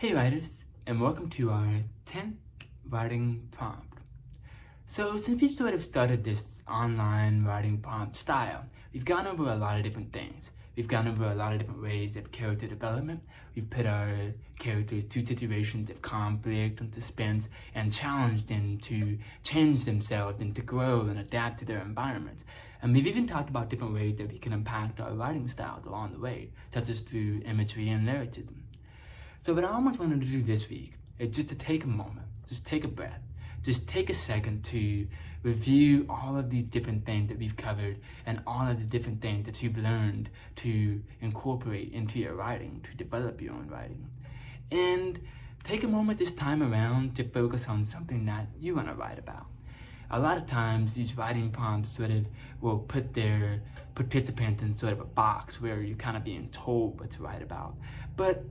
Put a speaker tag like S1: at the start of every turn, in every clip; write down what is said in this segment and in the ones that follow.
S1: Hey writers, and welcome to our 10th writing prompt. So since we sort of started this online writing prompt style, we've gone over a lot of different things. We've gone over a lot of different ways of character development. We've put our characters to situations of conflict and suspense and challenged them to change themselves and to grow and adapt to their environments. And we've even talked about different ways that we can impact our writing styles along the way, such as through imagery and lyricism. So what I almost wanted to do this week is just to take a moment, just take a breath, just take a second to review all of these different things that we've covered and all of the different things that you've learned to incorporate into your writing, to develop your own writing. And take a moment this time around to focus on something that you want to write about. A lot of times these writing prompts sort of will put their participants in sort of a box where you're kind of being told what to write about. But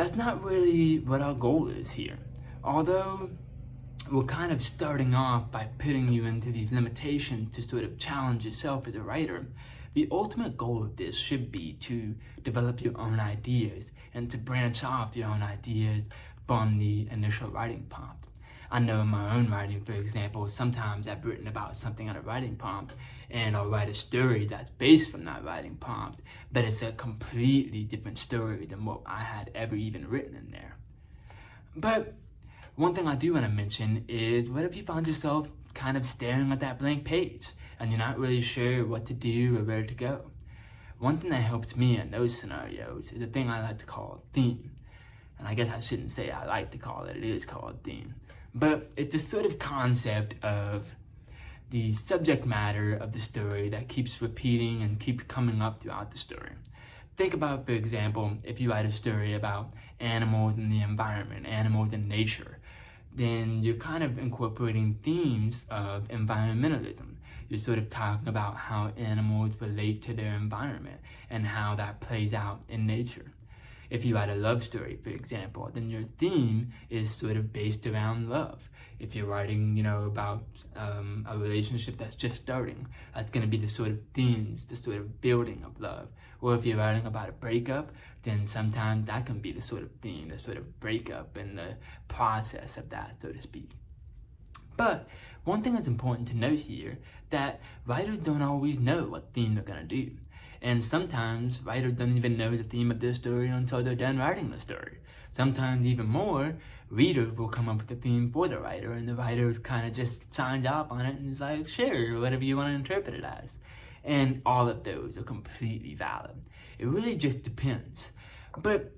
S1: that's not really what our goal is here. Although we're kind of starting off by putting you into these limitations to sort of challenge yourself as a writer, the ultimate goal of this should be to develop your own ideas and to branch off your own ideas from the initial writing prompt. I know in my own writing, for example, sometimes I've written about something on a writing prompt and I'll write a story that's based from that writing prompt, but it's a completely different story than what I had ever even written in there. But one thing I do want to mention is what if you find yourself kind of staring at that blank page and you're not really sure what to do or where to go? One thing that helped me in those scenarios is a thing I like to call theme. And I guess I shouldn't say I like to call it, it is called theme. But it's a sort of concept of the subject matter of the story that keeps repeating and keeps coming up throughout the story. Think about, for example, if you write a story about animals in the environment, animals in nature, then you're kind of incorporating themes of environmentalism. You're sort of talking about how animals relate to their environment and how that plays out in nature. If you write a love story, for example, then your theme is sort of based around love. If you're writing, you know, about um, a relationship that's just starting, that's going to be the sort of themes, the sort of building of love. Or if you're writing about a breakup, then sometimes that can be the sort of theme, the sort of breakup and the process of that, so to speak. But one thing that's important to note here, that writers don't always know what theme they're going to do. And sometimes writers don't even know the theme of their story until they're done writing the story. Sometimes even more, readers will come up with the theme for the writer and the writer kind of just signs off on it and is like, sure, whatever you want to interpret it as. And all of those are completely valid. It really just depends. But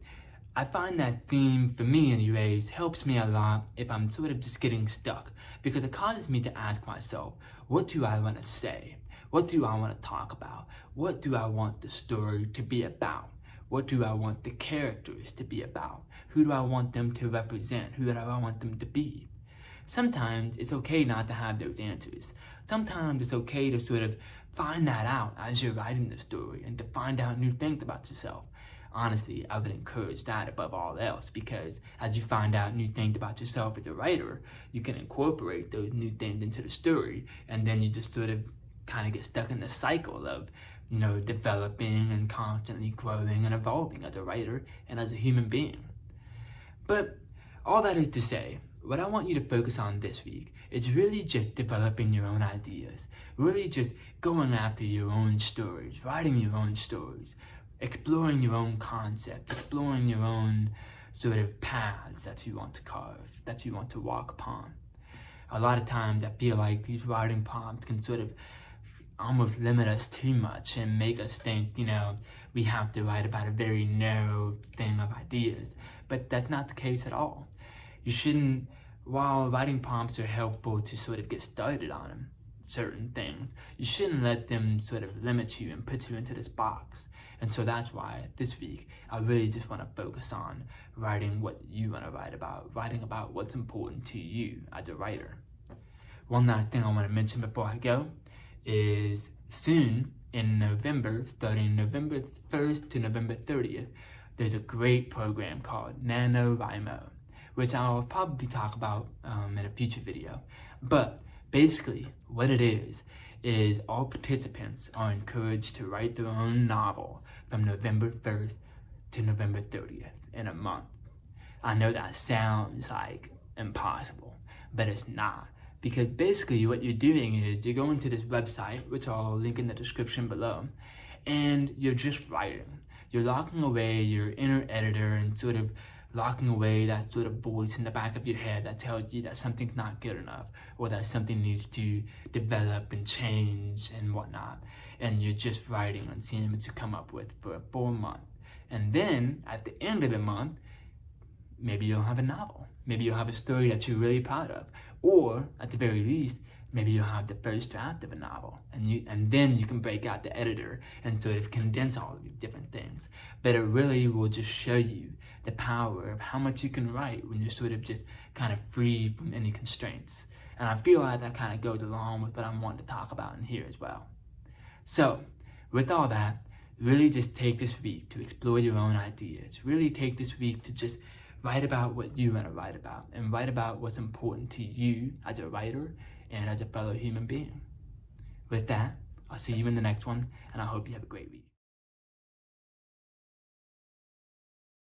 S1: I find that theme, for me anyways, helps me a lot if I'm sort of just getting stuck because it causes me to ask myself, what do I want to say? What do I want to talk about? What do I want the story to be about? What do I want the characters to be about? Who do I want them to represent? Who do I want them to be? Sometimes it's okay not to have those answers. Sometimes it's okay to sort of find that out as you're writing the story and to find out new things about yourself. Honestly, I would encourage that above all else because as you find out new things about yourself as a writer, you can incorporate those new things into the story and then you just sort of kind of get stuck in the cycle of, you know, developing and constantly growing and evolving as a writer and as a human being. But all that is to say, what I want you to focus on this week is really just developing your own ideas, really just going after your own stories, writing your own stories, exploring your own concepts, exploring your own sort of paths that you want to carve, that you want to walk upon. A lot of times I feel like these writing prompts can sort of almost limit us too much and make us think, you know, we have to write about a very narrow thing of ideas. But that's not the case at all. You shouldn't, while writing prompts are helpful to sort of get started on them, certain things, you shouldn't let them sort of limit you and put you into this box. And so that's why this week, I really just want to focus on writing what you want to write about, writing about what's important to you as a writer. One last thing I want to mention before I go is soon in November, starting November 1st to November 30th, there's a great program called NaNoWriMo, which I'll probably talk about um, in a future video. But basically, what it is, is all participants are encouraged to write their own novel from November 1st to November 30th in a month. I know that sounds like impossible, but it's not. Because basically what you're doing is you're going to this website, which I'll link in the description below, and you're just writing. You're locking away your inner editor and sort of locking away that sort of voice in the back of your head that tells you that something's not good enough or that something needs to develop and change and whatnot. And you're just writing and seeing what you come up with for a full month. And then at the end of the month, maybe you'll have a novel. Maybe you'll have a story that you're really proud of. Or at the very least, maybe you'll have the first draft of a novel and you and then you can break out the editor and sort of condense all of these different things but it really will just show you the power of how much you can write when you're sort of just kind of free from any constraints and i feel like that kind of goes along with what i'm wanting to talk about in here as well so with all that really just take this week to explore your own ideas really take this week to just write about what you want to write about and write about what's important to you as a writer and as a fellow human being. With that, I'll see you in the next one, and I hope you have a great week.